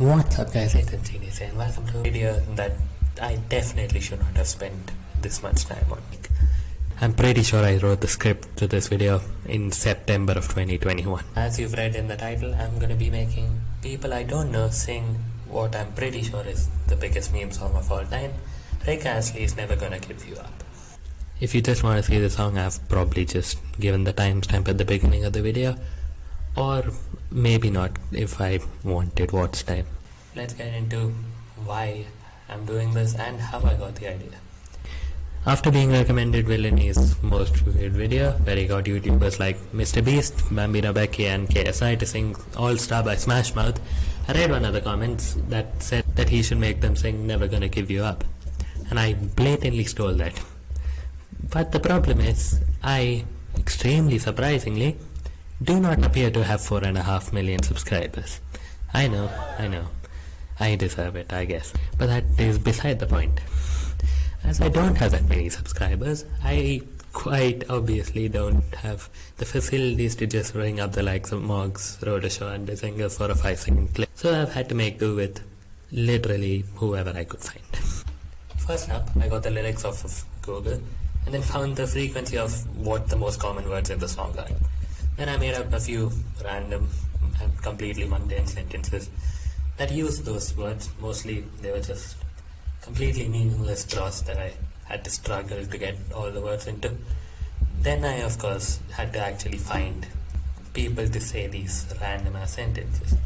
What's up guys, it's Genius and welcome to a video that I definitely should not have spent this much time on. I'm pretty sure I wrote the script to this video in September of 2021. As you've read in the title, I'm gonna be making people I don't know sing what I'm pretty sure is the biggest meme song of all time. Rick Astley is never gonna give you up. If you just want to see the song, I've probably just given the timestamp at the beginning of the video or maybe not if I wanted watch time. Let's get into why I'm doing this and how I got the idea. After being recommended Villaini's most viewed video, where he got YouTubers like Mr. Beast, Bambino Becky and KSI to sing All Star by Smash Mouth, I read one of the comments that said that he should make them sing Never Gonna Give You Up. And I blatantly stole that. But the problem is, I, extremely surprisingly, do not appear to have four and a half million subscribers. I know, I know. I deserve it, I guess. But that is beside the point. As I don't have that many subscribers, I quite obviously don't have the facilities to just ring up the likes of Moggs, Rodashow and Dezinger for a 5 second clip. So I've had to make do with literally whoever I could find. First up, I got the lyrics off of Google and then found the frequency of what the most common words in the song are. Then I made up a few random and completely mundane sentences that used those words. Mostly they were just completely meaningless dross that I had to struggle to get all the words into. Then I, of course, had to actually find people to say these random sentences.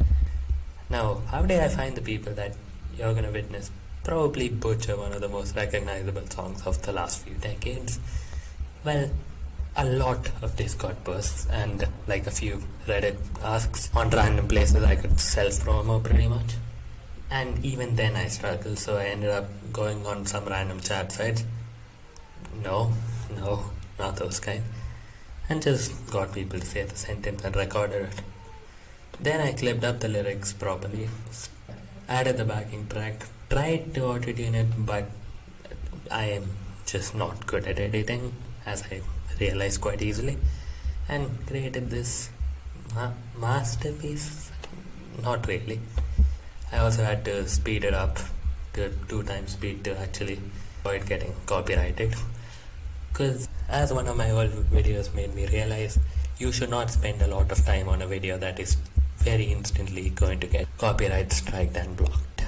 Now, how did I find the people that you're gonna witness probably butcher one of the most recognizable songs of the last few decades? Well, a lot of Discord posts and like a few Reddit asks on random places I could self promo pretty much. And even then I struggled, so I ended up going on some random chat sites. No, no, not those kind. And just got people to say the sentence and recorded it. Then I clipped up the lyrics properly, added the backing track, tried to auto tune it, but I am just not good at editing as I realized quite easily. And created this ma masterpiece? Not really. I also had to speed it up. To two times speed to actually avoid getting copyrighted. Because as one of my old videos made me realize you should not spend a lot of time on a video that is very instantly going to get copyright striked and blocked.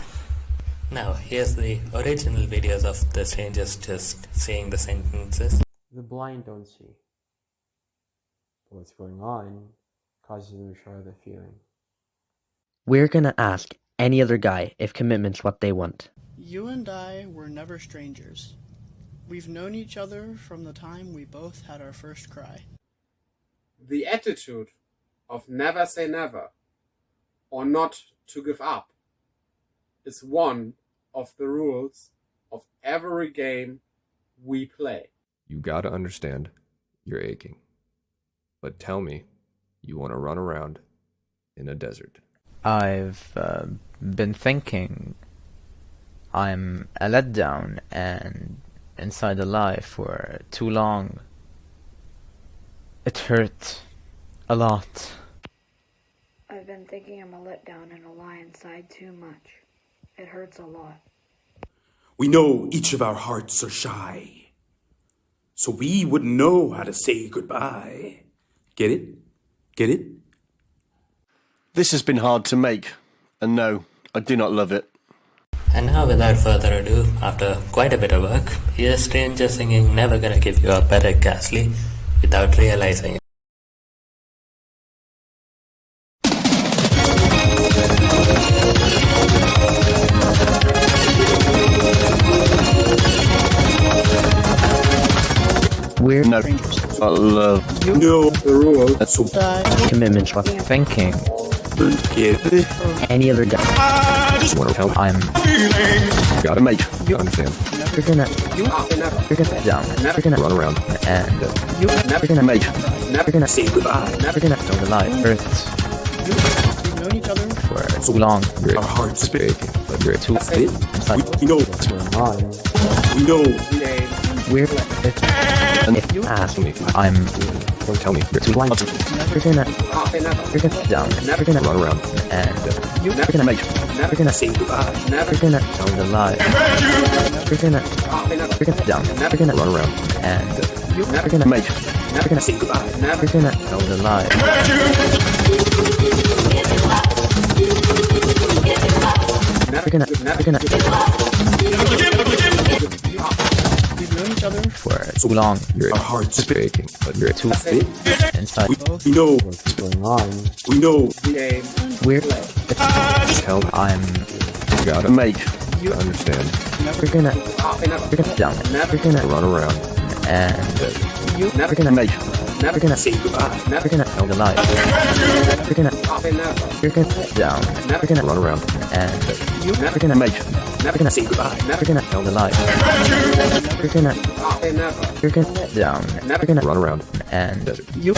Now here's the original videos of the strangers just saying the sentences the blind don't see. But what's going on causes them to show the feeling. We're gonna ask any other guy if commitment's what they want. You and I were never strangers. We've known each other from the time we both had our first cry. The attitude of never say never or not to give up is one of the rules of every game we play. You gotta understand, you're aching. But tell me, you want to run around in a desert. I've uh, been thinking I'm a letdown and inside a lie for too long. It hurt a lot. I've been thinking I'm a letdown and a lie inside too much. It hurts a lot. We know each of our hearts are shy so we wouldn't know how to say goodbye. Get it? Get it? This has been hard to make, and no, I do not love it. And now, without further ado, after quite a bit of work, here's Stranger singing Never Gonna Give You Up by Rick Astley without realizing it. We're no strangers. I love you. Know the rule. That's all. Commitment what thinking. Any other guy. I just want to help. I'm. You gotta make. You understand. You're gonna. You're gonna down. You're gonna run around. And you you're gonna make. You're gonna say goodbye. You're gonna know the life hurts. We've known each other for too long. Your Our hearts are but you're too. We, we know what's going on. We know We're if, if you ask, me. I'm Don't tell me. you're too blind. You're gonna never. you're gonna down. You're gonna Run around. and You're Never. gonna make. Never. gonna Say goodbye. Never. gonna Tell the lie. you're gonna never. you're gonna down. You're gonna Run around. and you're Never. gonna Make. you're gonna Say goodbye. Never. gonna Tell the lie. Never. gonna Never. gonna too long. Your Our hearts are aching, but you're Too Say inside. We know What's going on? we know we're tell me. I'm gotta Make. you understand. you're gonna you're gonna down. You're gonna Run around. and uh, you're gonna Make. Never. gonna say goodbye. Never. gonna tell the lie. you're gonna Ah, they never. you're gonna down. Never. Gonna Run around. and you're gonna Make. Never. gonna Say goodbye. Never. gonna Tell the lie. you're gonna Ah, they never. you're gonna down. Never. Gonna Run around. and you.